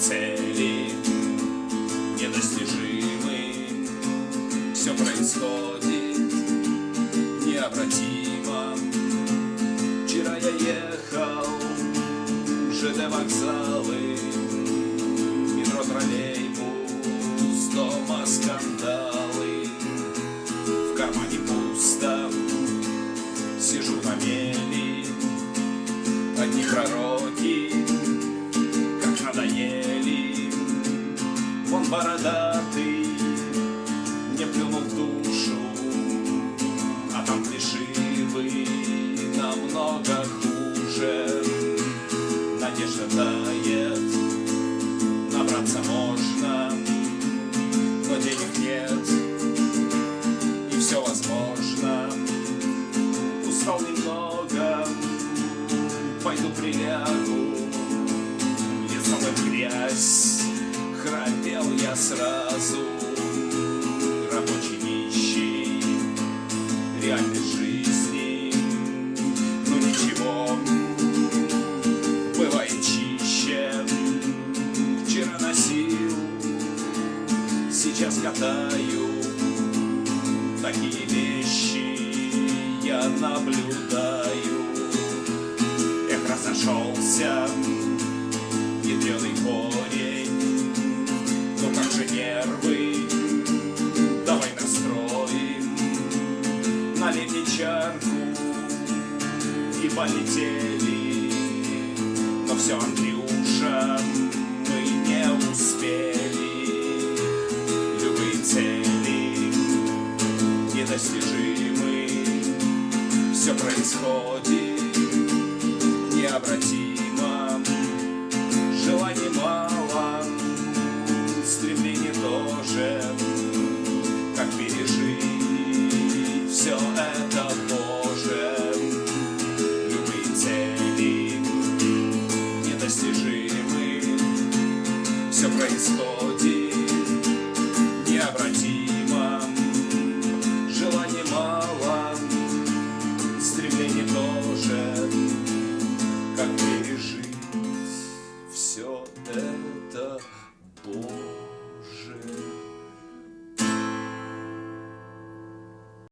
цели недостижимы. Все происходит необратимо. Вчера я ехал уже до вокзалы, метро, троллейбус, дома скандалы. В кармане пусто, сижу на мели, одних пророков. Бородатый мне плюнул в душу А там плешивый намного хуже. Надежда тает, набраться можно Но денег нет, и все возможно. Устал немного, пойду прилягу Лицом в грязь, храпел я сразу Рабочий нищий, реальной жизни. Ну ничего, бывает чище. Вчера носил, сейчас катаю. Такие вещи я наблюдаю. Эх, разошелся полетели. Но все, Андрюша, мы не успели. Любые цели недостижимы. Все происходит необратимо происходит необратимо.